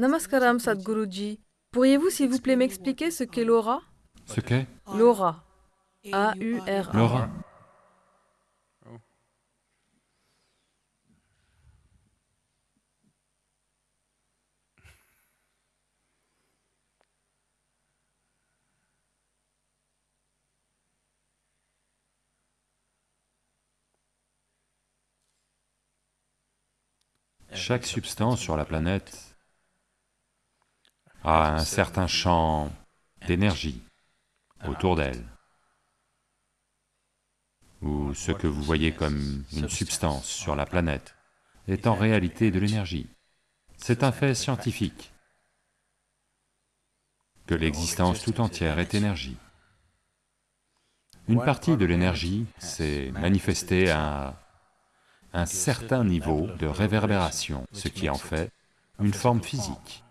Namaskaram Sadhguruji. Pourriez-vous s'il vous plaît m'expliquer ce qu'est l'aura? Ce qu'est? L'aura. A-U-R-A. l'aura. Chaque substance sur la planète a un certain champ d'énergie autour d'elle, ou ce que vous voyez comme une substance sur la planète est en réalité de l'énergie. C'est un fait scientifique que l'existence tout entière est énergie. Une partie de l'énergie s'est manifestée à un certain niveau de réverbération, ce qui en fait une forme physique.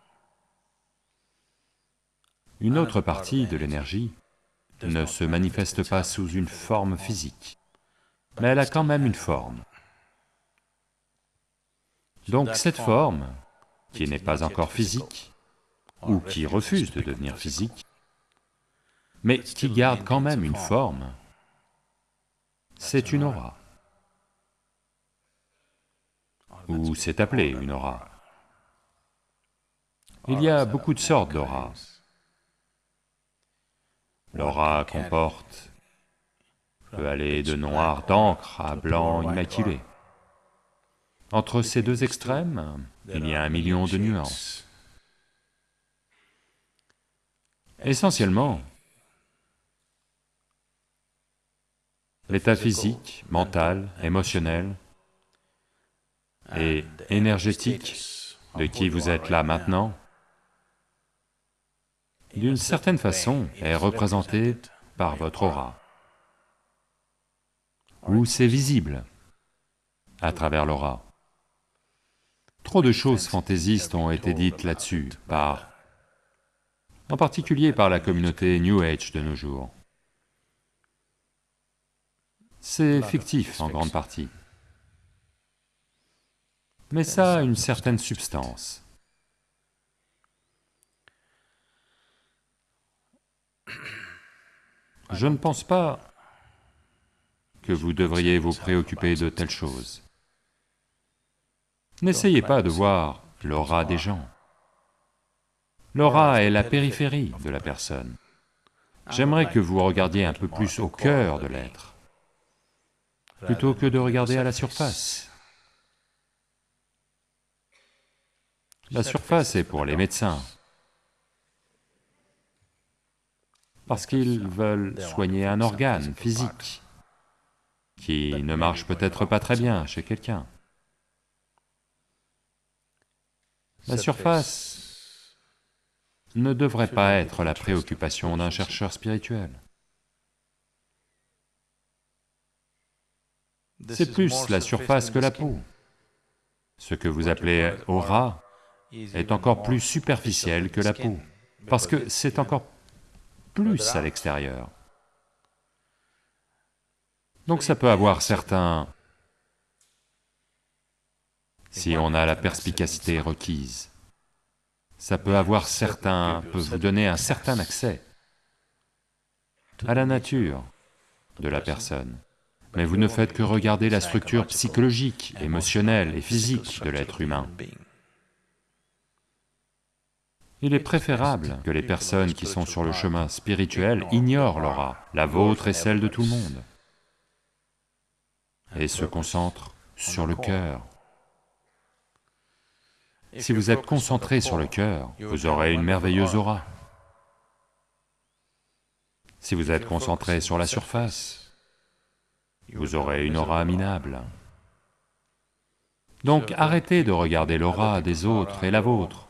Une autre partie de l'énergie ne se manifeste pas sous une forme physique, mais elle a quand même une forme. Donc cette forme, qui n'est pas encore physique, ou qui refuse de devenir physique, mais qui garde quand même une forme, c'est une aura. Ou c'est appelé une aura. Il y a beaucoup de sortes d'auras. L'aura comporte peut aller de noir d'encre à blanc immaculé. Entre ces deux extrêmes, il y a un million de nuances. Essentiellement, l'état physique, mental, émotionnel et énergétique de qui vous êtes là maintenant, d'une certaine façon, est représenté par votre aura, ou c'est visible à travers l'aura. Trop de choses fantaisistes ont été dites là-dessus par... en particulier par la communauté New Age de nos jours. C'est fictif en grande partie. Mais ça a une certaine substance. Je ne pense pas que vous devriez vous préoccuper de telles choses. N'essayez pas de voir l'aura des gens. L'aura est la périphérie de la personne. J'aimerais que vous regardiez un peu plus au cœur de l'être, plutôt que de regarder à la surface. La surface est pour les médecins, parce qu'ils veulent soigner un organe physique qui ne marche peut-être pas très bien chez quelqu'un. La surface ne devrait pas être la préoccupation d'un chercheur spirituel. C'est plus la surface que la peau. Ce que vous appelez aura est encore plus superficiel que la peau, parce que c'est encore plus à l'extérieur. Donc ça peut avoir certains... Si on a la perspicacité requise, ça peut avoir certains... peut vous donner un certain accès à la nature de la personne. Mais vous ne faites que regarder la structure psychologique, émotionnelle et physique de l'être humain. Il est préférable que les personnes qui sont sur le chemin spirituel ignorent l'aura, la vôtre et celle de tout le monde, et se concentrent sur le cœur. Si vous êtes concentré sur le cœur, vous aurez une merveilleuse aura. Si vous êtes concentré sur la surface, vous aurez une aura minable. Donc arrêtez de regarder l'aura des autres et la vôtre.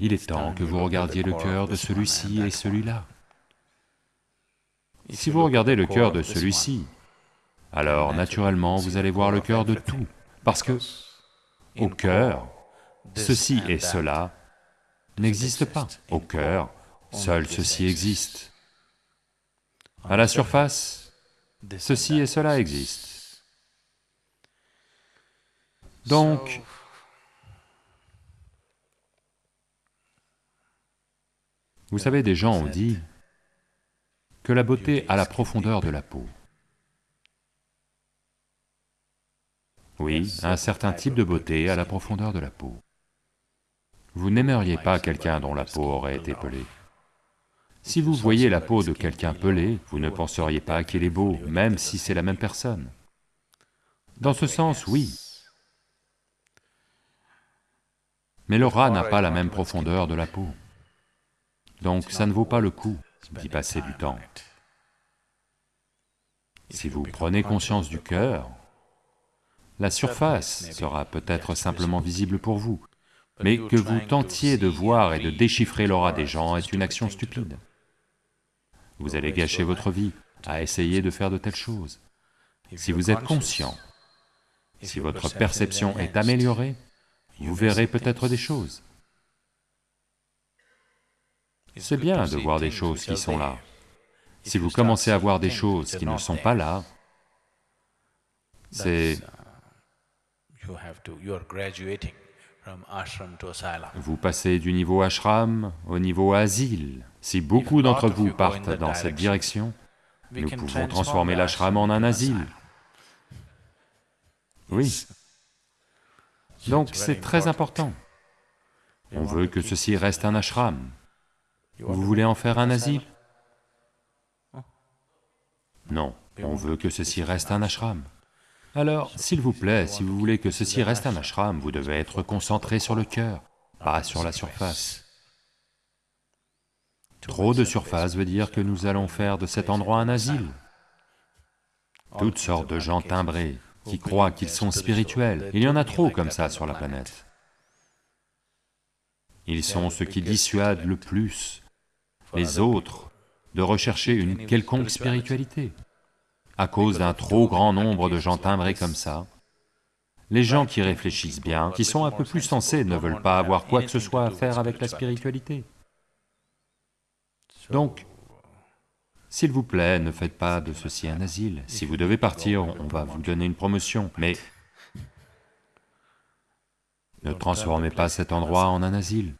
Il est temps que vous regardiez le cœur de celui-ci et celui-là. Si vous regardez le cœur de celui-ci, alors naturellement vous allez voir le cœur de tout, parce que au cœur, ceci et cela n'existent pas. Au cœur, seul ceci existe. À la surface, ceci et cela existent. Donc, vous savez, des gens ont dit que la beauté a la profondeur de la peau. Oui, un certain type de beauté a la profondeur de la peau. Vous n'aimeriez pas quelqu'un dont la peau aurait été pelée. Si vous voyez la peau de quelqu'un pelée, vous ne penseriez pas qu'il est beau, même si c'est la même personne. Dans ce sens, oui. Mais le rat n'a pas la même profondeur de la peau. Donc ça ne vaut pas le coup d'y passer du temps. Si vous prenez conscience du cœur, la surface sera peut-être simplement visible pour vous, mais que vous tentiez de voir et de déchiffrer l'aura des gens est une action stupide. Vous allez gâcher votre vie à essayer de faire de telles choses. Si vous êtes conscient, si votre perception est améliorée, vous verrez peut-être des choses. C'est bien de voir des choses qui sont là. Si vous commencez à voir des choses qui ne sont pas là, c'est... Vous passez du niveau ashram au niveau asile. Si beaucoup d'entre vous partent dans cette direction, nous pouvons transformer l'ashram en un asile. Oui. Donc c'est très important. On veut que ceci reste un ashram. Vous voulez en faire un asile Non, on veut que ceci reste un ashram. Alors, s'il vous plaît, si vous voulez que ceci reste un ashram, vous devez être concentré sur le cœur, pas sur la surface. Trop de surface veut dire que nous allons faire de cet endroit un asile. Toutes sortes de gens timbrés, qui croient qu'ils sont spirituels, il y en a trop comme ça sur la planète. Ils sont ceux qui dissuadent le plus les autres de rechercher une quelconque spiritualité. À cause d'un trop grand nombre de gens timbrés comme ça, les gens qui réfléchissent bien, qui sont un peu plus sensés, ne veulent pas avoir quoi que ce soit à faire avec la spiritualité. Donc, s'il vous plaît, ne faites pas de ceci un asile. Si vous devez partir, on va vous donner une promotion, mais ne transformez pas cet endroit en un asile.